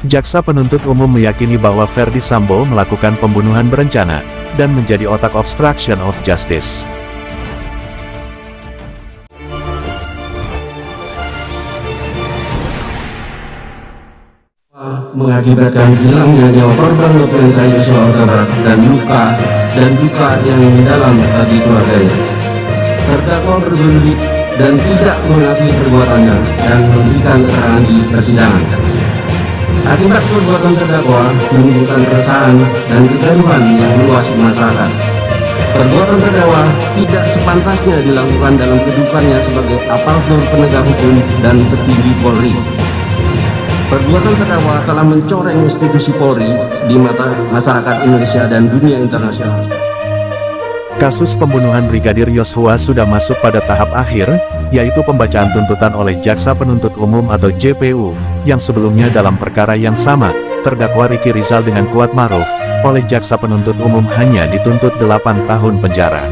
Jaksa penuntut umum meyakini bahwa Ferdi Sambo melakukan pembunuhan berencana, dan menjadi otak obstruction of justice. mengakibatkan hilangnya nyawa korban Nofriansah Yosua Huta Barat dan luka dan duka yang mendalam bagi keluarganya. Terdakwa berbelit dan tidak mengakui perbuatannya dan memberikan keterangan di persidangan. Akibat perbuatan terdakwa menimbulkan keresahan dan kegaduhan yang meluas di masyarakat. Perbuatan terdakwa tidak sepantasnya dilakukan dalam kehidupannya sebagai aparatur penegak hukum dan petinggi Polri. Perbuatan terdakwa telah mencoreng institusi Polri di mata masyarakat Indonesia dan dunia internasional. Kasus pembunuhan Brigadir Yosua sudah masuk pada tahap akhir, yaitu pembacaan tuntutan oleh Jaksa Penuntut Umum atau JPU, yang sebelumnya dalam perkara yang sama, terdakwa Riki Rizal dengan Kuat Maruf, oleh Jaksa Penuntut Umum hanya dituntut 8 tahun penjara.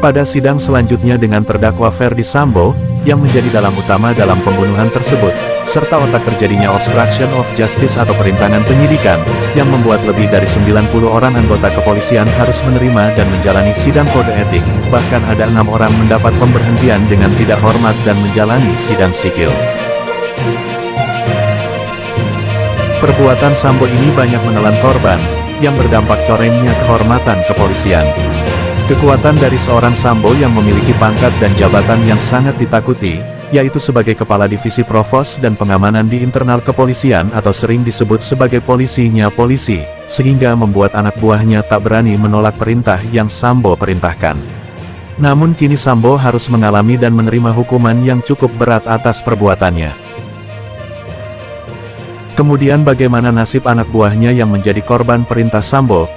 Pada sidang selanjutnya dengan terdakwa Ferdi Sambo, yang menjadi dalam utama dalam pembunuhan tersebut, serta otak terjadinya obstruction of justice atau perintangan penyidikan, yang membuat lebih dari 90 orang anggota kepolisian harus menerima dan menjalani sidang kode etik, bahkan ada enam orang mendapat pemberhentian dengan tidak hormat dan menjalani sidang sipil. Perbuatan Sambo ini banyak menelan korban, yang berdampak corengnya kehormatan kepolisian. Kekuatan dari seorang Sambo yang memiliki pangkat dan jabatan yang sangat ditakuti, yaitu sebagai Kepala Divisi Provos dan Pengamanan di internal kepolisian atau sering disebut sebagai polisinya polisi, sehingga membuat anak buahnya tak berani menolak perintah yang Sambo perintahkan. Namun kini Sambo harus mengalami dan menerima hukuman yang cukup berat atas perbuatannya. Kemudian bagaimana nasib anak buahnya yang menjadi korban perintah Sambo?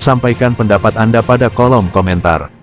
Sampaikan pendapat Anda pada kolom komentar.